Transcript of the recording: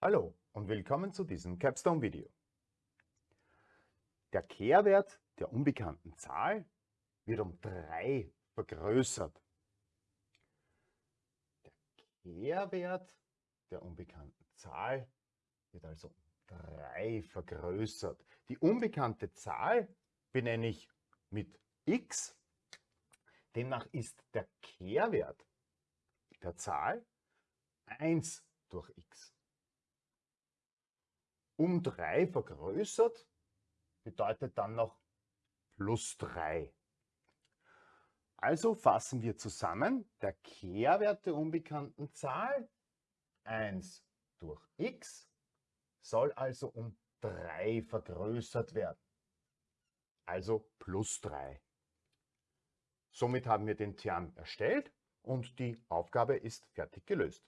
Hallo und willkommen zu diesem Capstone-Video. Der Kehrwert der unbekannten Zahl wird um 3 vergrößert. Der Kehrwert der unbekannten Zahl wird also um 3 vergrößert. Die unbekannte Zahl benenne ich mit x. Demnach ist der Kehrwert der Zahl 1 durch x um 3 vergrößert, bedeutet dann noch plus 3. Also fassen wir zusammen, der Kehrwert der unbekannten Zahl 1 durch x soll also um 3 vergrößert werden. Also plus 3. Somit haben wir den Term erstellt und die Aufgabe ist fertig gelöst.